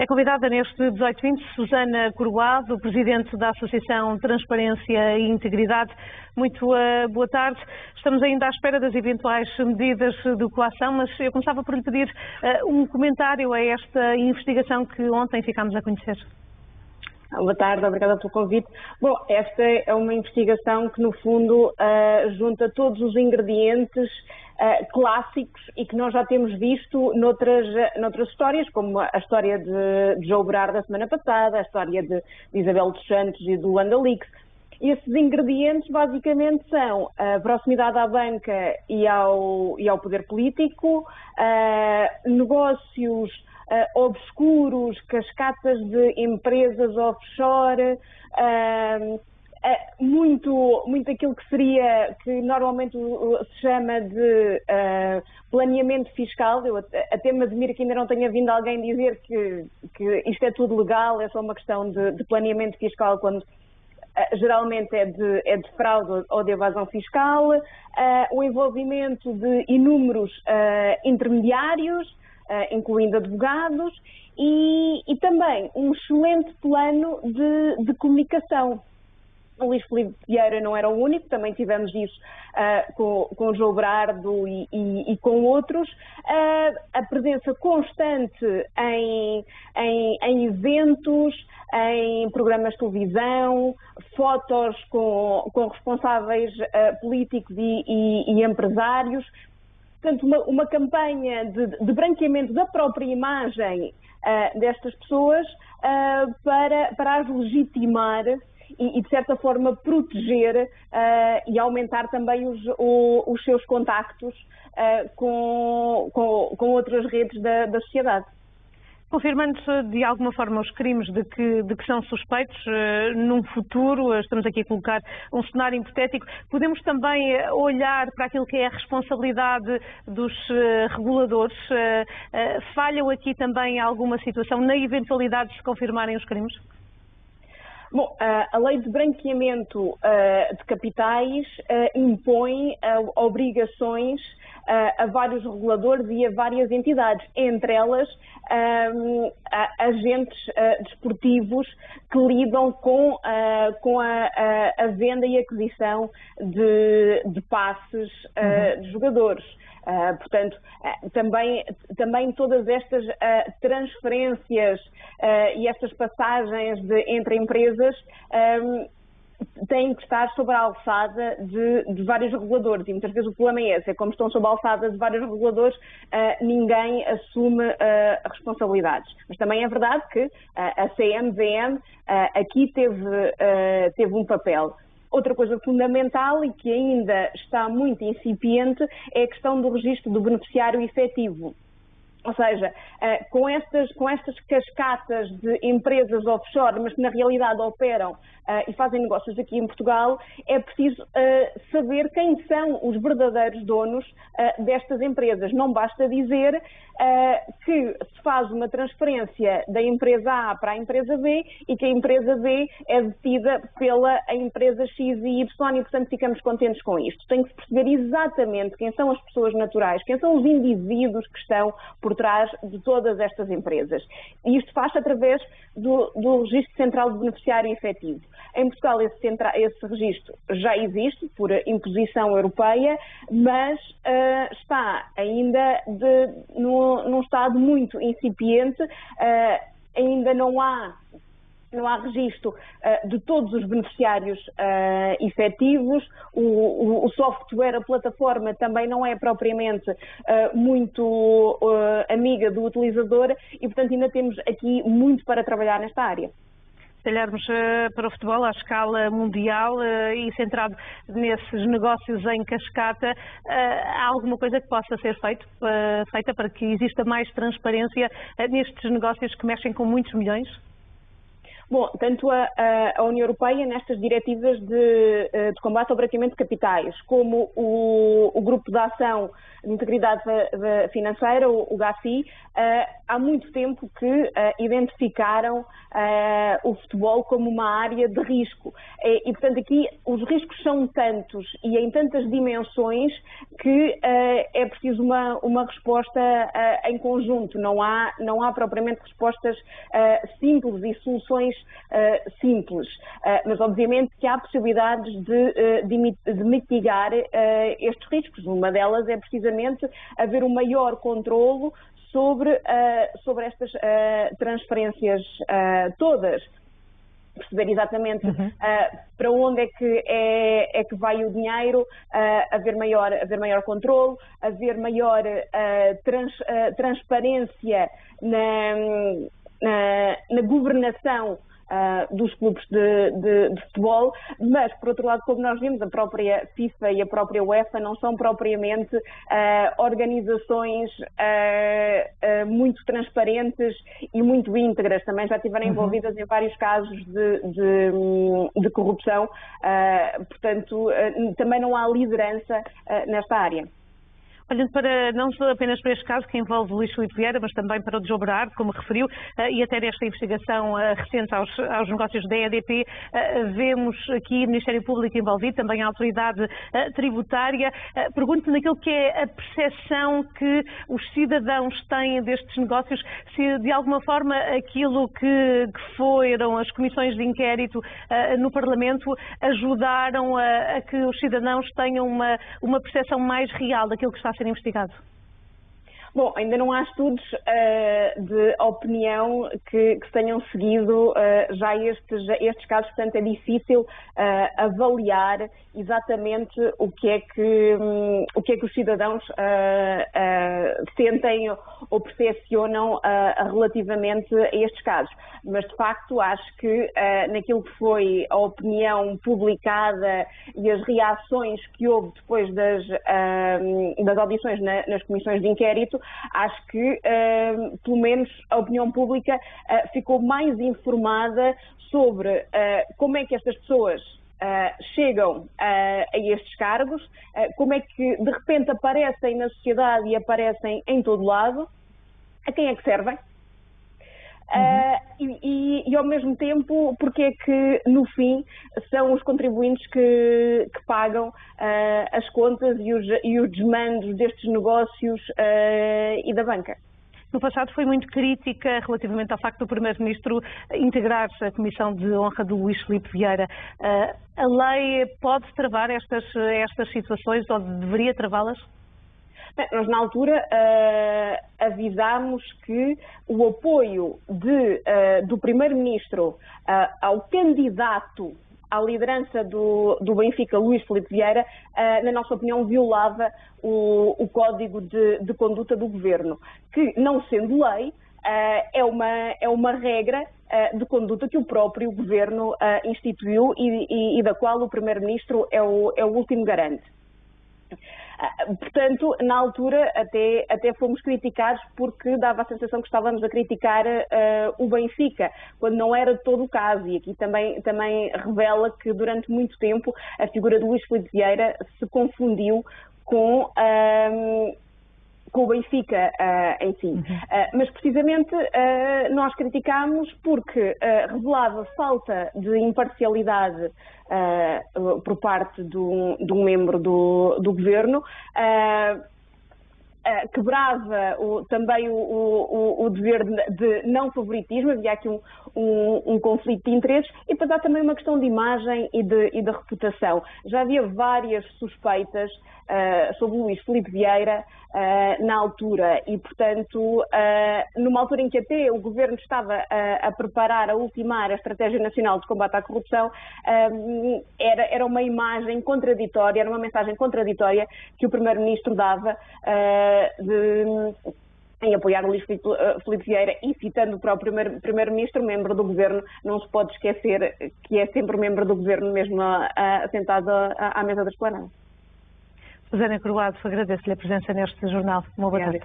É convidada neste 1820 Susana Coroado, Presidente da Associação Transparência e Integridade. Muito uh, boa tarde. Estamos ainda à espera das eventuais medidas de coação, mas eu começava por lhe pedir uh, um comentário a esta investigação que ontem ficámos a conhecer. Boa tarde, obrigada pelo convite. Bom, esta é uma investigação que, no fundo, uh, junta todos os ingredientes uh, clássicos e que nós já temos visto noutras, noutras histórias, como a história de, de Joe Brar da semana passada, a história de, de Isabel dos Santos e do Wanda Leaks. Esses ingredientes basicamente são a proximidade à banca e ao, e ao poder político, uh, negócios uh, obscuros, cascatas de empresas offshore, uh, muito, muito aquilo que seria, que normalmente se chama de uh, planeamento fiscal. Eu até me admiro que ainda não tenha vindo alguém dizer que, que isto é tudo legal, é só uma questão de, de planeamento fiscal, quando uh, geralmente é de, é de fraude ou de evasão fiscal, uh, o envolvimento de inúmeros intermediários, incluindo advogados, e, e, também um excelente plano de, de comunicação o Luís Felipe Vieira não era o único, também tivemos isso uh, com, com o João Brardo e, e, e com outros. Uh, a presença constante em, em, em, eventos, em programas de televisão, fotos com, com responsáveis uh, políticos e, e, empresários. Portanto, uma, uma campanha de, de, branqueamento da própria imagem destas pessoas para, para as legitimar e, e de certa forma, proteger uh, e aumentar também os, o, os seus contactos uh, com, com, com, outras redes da, da sociedade. Confirmando-se de alguma forma os crimes de que, de que são suspeitos, uh, num futuro, estamos aqui a colocar um cenário hipotético, podemos também olhar para aquilo que é a responsabilidade dos uh, reguladores. Uh, falham aqui também alguma situação na eventualidade de se confirmarem os crimes? Bom, a lei de branqueamento de capitais impõe obrigações a vários reguladores e a várias entidades, entre elas agentes desportivos que lidam com, com a, a, venda e aquisição de, de passes uhum. de jogadores. Uh, portanto, uh, também, também todas estas uh, transferências e estas passagens de, entre empresas um, têm que estar sob a alçada de, de, vários reguladores e muitas vezes o problema é esse, é como estão sob a alçada de vários reguladores, ninguém assume responsabilidades. Mas também é verdade que a CMVM aqui teve, teve um papel. Outra coisa fundamental e que ainda está muito incipiente é a questão do registro do beneficiário efetivo. Ou seja, eh, com estas, com estas cascatas de empresas offshore, mas que na realidade operam uh, e fazem negócios aqui em Portugal, é preciso uh, saber quem são os verdadeiros donos destas empresas. Não basta dizer que se faz uma transferência da empresa A para a empresa B e que a empresa B é detida pela empresa X e Y e, portanto, ficamos contentes com isto. Tem que se perceber exatamente quem são as pessoas naturais, quem são os indivíduos que estão por trás de todas estas empresas. E isto faz através do, do Registro Central de Beneficiário Efetivo. Em Portugal esse, centra, esse registro já existe por imposição europeia, mas uh, está ainda de, no, num estado muito incipiente, uh, ainda não há não há registro uh, de todos os beneficiários uh, efetivos, o, o, o, software, a plataforma também não é propriamente uh, muito amiga do utilizador e, portanto, ainda temos aqui muito para trabalhar nesta área se olharmos para o futebol à escala mundial e centrado nesses negócios em cascata, há alguma coisa que possa ser feito, feita para que exista mais transparência nestes negócios que mexem com muitos milhões? Bom, tanto a, a, União Europeia, nestas diretivas de, de, combate ao branqueamento de capitais, como o, o Grupo de Ação de Integridade Financeira, o, o GACI, há muito tempo que uh, identificaram uh, o futebol como uma área de risco. E, e, portanto, aqui os riscos são tantos e em tantas dimensões que uh, é preciso uma, uma resposta em conjunto. Não há, não há propriamente respostas simples e soluções simples. mas, obviamente, que há possibilidades de, de, de mitigar estes riscos. Uma delas é precisamente haver um maior controlo sobre, uh, sobre estas uh, transferências uh, todas. Perceber exatamente uhum. para onde é que, é, é, que vai o dinheiro, haver, maior, haver maior controle, haver maior trans, transparência na, na, na governação uh, dos clubes de, de, de, futebol, mas, por outro lado, como nós vimos, a própria FIFA e a própria UEFA não são propriamente uh, organizações uh, muito transparentes e muito íntegras, também já estiveram uhum. envolvidas em vários casos de, de, de corrupção, portanto, também não há liderança nesta área. Olhando para, não apenas para este caso que envolve Luís Filipe Vieira, mas também para o de como referiu, eh, e até nesta investigação eh, recente aos, aos negócios da EDP, eh, vemos aqui o Ministério Público envolvido, também a Autoridade Tributária. Pergunto naquilo que é a percepção que os cidadãos têm destes negócios, se de alguma forma aquilo que, que foram as comissões de inquérito no Parlamento ajudaram a, a que os cidadãos tenham uma, uma percepção mais real daquilo que está a ser investigado? Bom, ainda não há estudos uh, de opinião que, que tenham seguido uh, já estes, estes casos, portanto é difícil uh, avaliar exatamente o que é que, um, o que, é que os cidadãos sentem ou percepcionam relativamente a estes casos. Mas de facto acho que naquilo que foi a opinião publicada e as reações que houve depois das, das audições na, nas comissões de inquérito, acho que, uh, pelo menos, a opinião pública uh, ficou mais informada sobre uh, como é que estas pessoas Uh, chegam uh, a estes cargos, uh, como é que de repente aparecem na sociedade e aparecem em todo lado, a quem é que servem? Uhum. E, e, e, ao mesmo tempo, porque é que no fim são os contribuintes que, que pagam as contas e os, e os desmandos destes negócios e da banca? No passado foi muito crítica relativamente ao facto do Primeiro-Ministro integrar-se à Comissão de Honra do Luís Filipe Vieira. A lei pode travar estas, estas situações ou deveria travá-las? Nós, na altura, avisámos que o apoio de, uh, do Primeiro-Ministro uh, ao candidato à liderança do, do Benfica, Luís Felipe Vieira, uh, na nossa opinião, violava o, o código de, de, conduta do governo, que, não sendo lei, é, uma, é uma regra de conduta que o próprio governo instituiu e, e, e, da qual o primeiro-ministro é o, é o último garante. Ah, portanto, na altura até, até fomos criticados porque dava a sensação que estávamos a criticar uh, o Benfica, quando não era todo o caso. E aqui também, também revela que durante muito tempo a figura do Luís Felipe Vieira se confundiu com. Uh, com o Benfica uh, em si. Uhum. Uh, mas precisamente uh, nós criticámos porque revelava falta de imparcialidade por parte de um, de um membro do, do governo. Uh, quebrava o, também o, o, o, dever de, não favoritismo, havia aqui um, um, um, conflito de interesses, e depois há também uma questão de imagem e de, e de reputação. Já havia várias suspeitas uh, sobre o Luís Felipe Vieira uh, na altura, e portanto, numa altura em que até o governo estava a preparar, a ultimar a Estratégia Nacional de Combate à Corrupção, era, era uma imagem contraditória, era uma mensagem contraditória que o Primeiro-Ministro dava de, em apoiar o Luís Filipe eh, Vieira e citando o próprio Primeiro-Ministro, membro do Governo, não se pode esquecer que é sempre membro do Governo, mesmo assentado à mesa da esplanada. Susana Croado, agradeço-lhe a presença neste jornal. Uma boa tarde.